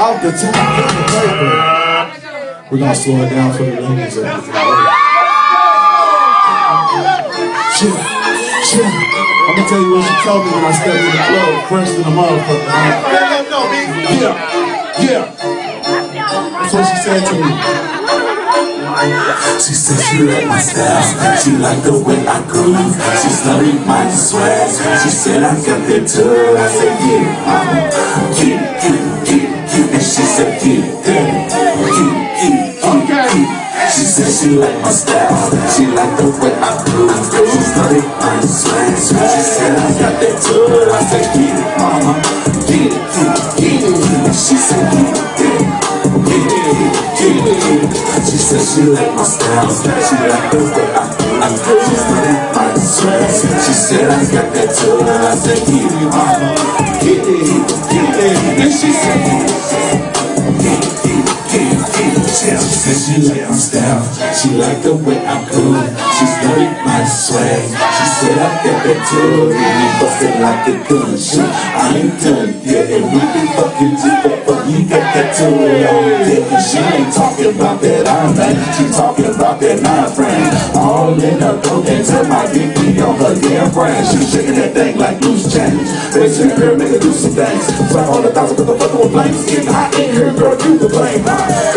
Off the top of the paper. We're gonna slow it down for the ladies. Chill, chill. I'm gonna tell you what she told me when I stepped in the club, fresh in the motherfucker. Yeah, yeah. That's what she said to me. She said she like my style, she like the way I groove. She studied my swag, she said I got that touch. I said yeah, mama, it, get it, get. And she said get it, daddy, get get She said she like my style, she like the way I groove. She studied my swag, she said I got that touch. I said it, mama, She like my style, she like the way I I She studied my swag, she said I got that touch. I said get it, mama, get it, get it. And she said get it, get it, get it, said she like my style, she like the way I groove. She studied my swag, she said I got that touch. And we bustin' like a gun, shit. I ain't done yet, and we been fucking deep but you got that tool on dick. Ain't talking about that iron man, she talking about that nine frame. All in her throat, and tell my be on her damn brain. She shaking that thing like loose change. Bitch, girl, make her do some things. Fly all the thousand, put the fuck on flames. Getting hot in here, girl, you the blame.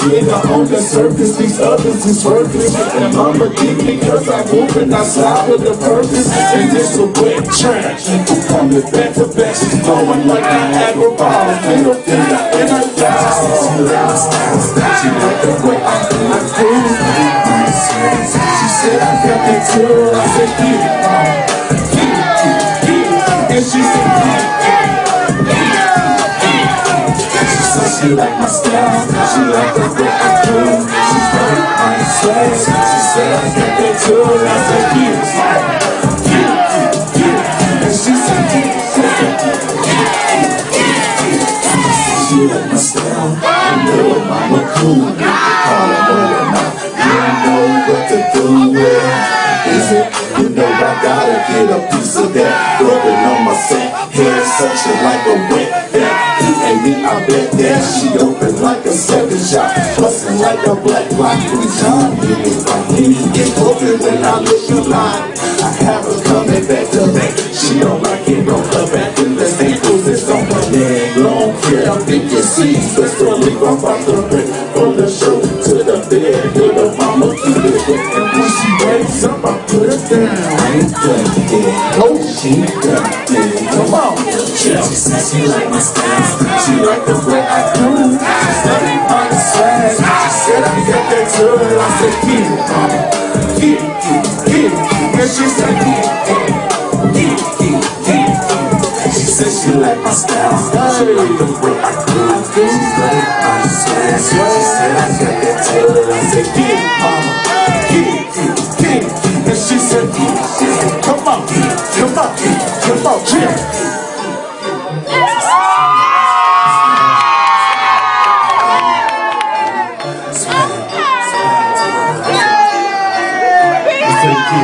Lions nigga on the surface, these others is worthless. And mama dig me cause I'm moving outside with a purpose. And this a wet trash. Coming back to back, she's blowing like Niagara Falls. Middle finger in her jaw. She like the way I do. She said I got that tour, I said get it, She like my style, she like the way I do. She's very my swag. She said I got that tour, I said it, get it. And she said it. She like my style, I know mama cool. Call her over now, you know what to do with. Is it? You know I gotta get a piece of that. Rubbing on my set, hair suction like a wet That she open like a seven shot, bustin' like a black rock. When John it, get open when I look in line. I have her coming back to back. She don't like it, on her back in the ankles. It's on her leg, long hair. I think you see, but slowly I'm about to from the show to the bed. Ain't yet. Oh, she. Come on, chill. She said like my style. She like the way I do. She study my swag. She said I got that touch. I said get it. Get it, get it. And she said get it, get it, get it, it, it. She said she like my style. She like the way I do. She study my swag. She said I got that said it,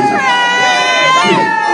Isso.